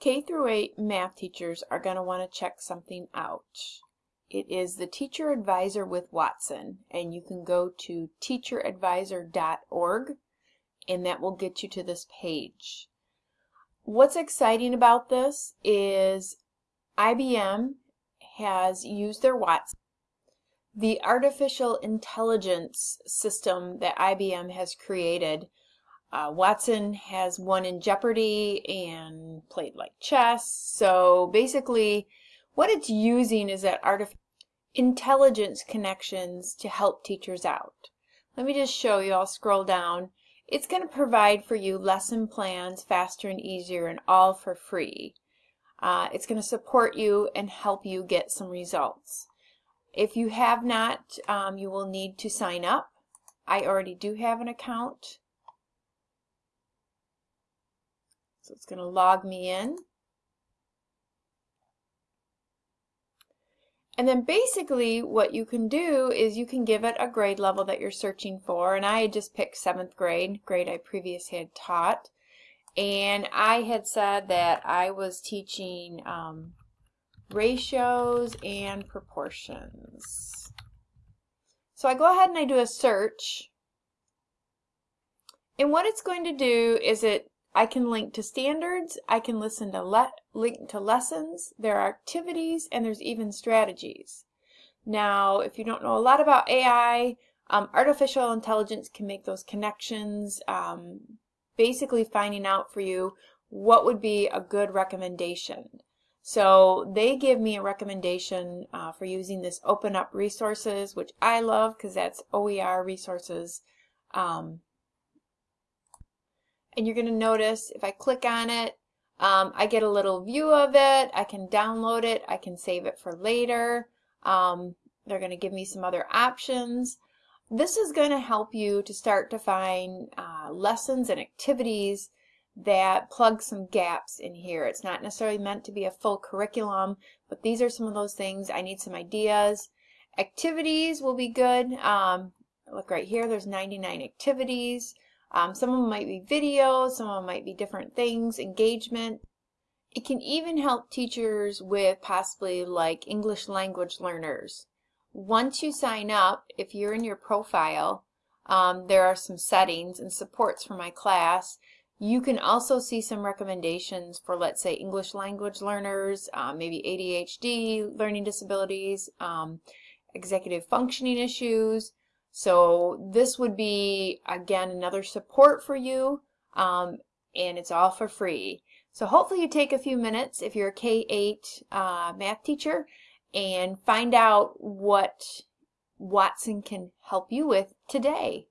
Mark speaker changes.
Speaker 1: K through 8 math teachers are going to want to check something out. It is the Teacher Advisor with Watson, and you can go to teacheradvisor.org, and that will get you to this page. What's exciting about this is IBM has used their Watson. The artificial intelligence system that IBM has created uh, Watson has won in Jeopardy and played like chess. So basically, what it's using is that artificial intelligence connections to help teachers out. Let me just show you. I'll scroll down. It's going to provide for you lesson plans faster and easier and all for free. Uh, it's going to support you and help you get some results. If you have not, um, you will need to sign up. I already do have an account. So it's going to log me in. And then basically what you can do is you can give it a grade level that you're searching for. And I just picked seventh grade, grade I previously had taught. And I had said that I was teaching um, ratios and proportions. So I go ahead and I do a search. And what it's going to do is it I can link to standards, I can listen to le link to lessons, there are activities, and there's even strategies. Now, if you don't know a lot about AI, um, artificial intelligence can make those connections, um, basically finding out for you what would be a good recommendation. So they give me a recommendation uh, for using this Open Up Resources, which I love because that's OER resources. Um, and you're going to notice if I click on it, um, I get a little view of it. I can download it. I can save it for later. Um, they're going to give me some other options. This is going to help you to start to find uh, lessons and activities that plug some gaps in here. It's not necessarily meant to be a full curriculum, but these are some of those things. I need some ideas. Activities will be good. Um, look right here, there's 99 activities. Um, some of them might be videos, some of them might be different things, engagement. It can even help teachers with possibly like English language learners. Once you sign up, if you're in your profile, um, there are some settings and supports for my class. You can also see some recommendations for, let's say, English language learners, um, maybe ADHD, learning disabilities, um, executive functioning issues, so this would be, again, another support for you, um, and it's all for free. So hopefully you take a few minutes if you're a K-8 uh, math teacher and find out what Watson can help you with today.